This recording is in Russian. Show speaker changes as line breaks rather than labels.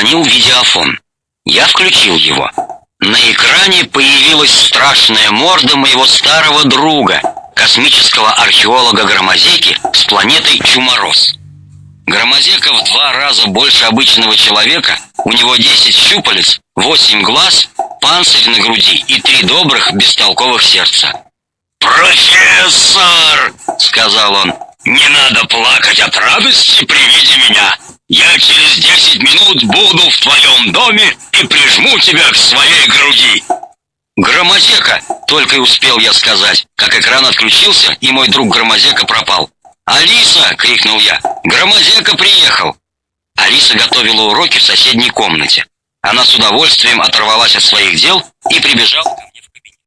зазвонил видеофон. Я включил его. На экране появилась страшная морда моего старого друга, космического археолога Громозеки с планеты Чумороз. Громозека в два раза больше обычного человека, у него 10 щупалец, 8 глаз, панцирь на груди и три добрых, бестолковых сердца.
«Профессор!» — сказал он. «Не надо плакать от радости при виде меня. Я буду в твоем доме и прижму тебя к своей груди.
Громозека, только и успел я сказать, как экран отключился, и мой друг Громозека пропал. «Алиса!» — крикнул я. «Громозека приехал!» Алиса готовила уроки в соседней комнате. Она с удовольствием оторвалась от своих дел и прибежала